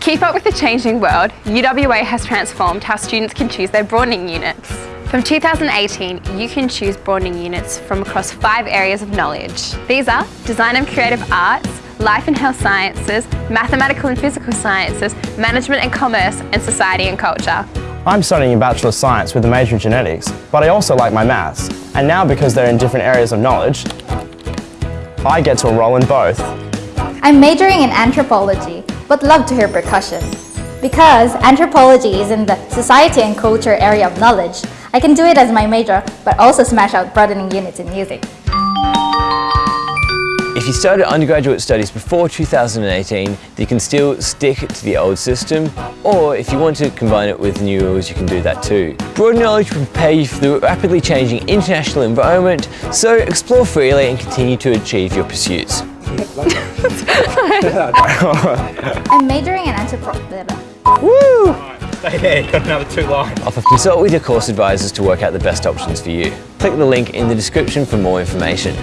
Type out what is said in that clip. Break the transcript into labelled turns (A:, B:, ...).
A: keep up with the changing world, UWA has transformed how students can choose their broadening units. From 2018, you can choose broadening units from across five areas of knowledge. These are Design and Creative Arts, Life and Health Sciences, Mathematical and Physical Sciences, Management and Commerce, and Society and Culture.
B: I'm studying a Bachelor of Science with a major in genetics, but I also like my maths. And now because they're in different areas of knowledge, I get to enroll in both.
C: I'm majoring in anthropology, but love to hear percussion. Because anthropology is in the society and culture area of knowledge, I can do it as my major, but also smash out broadening units in music.
D: If you started undergraduate studies before 2018, you can still stick to the old system, or if you want to combine it with new rules, you can do that too. Broad knowledge will prepare you for the rapidly changing international environment, so explore freely and continue to achieve your pursuits.
C: I'm majoring in anthropology.
D: Woo!
E: Stay there, you've got another two lines.
D: Offer consult with your course advisors to work out the best options for you. Click the link in the description for more information.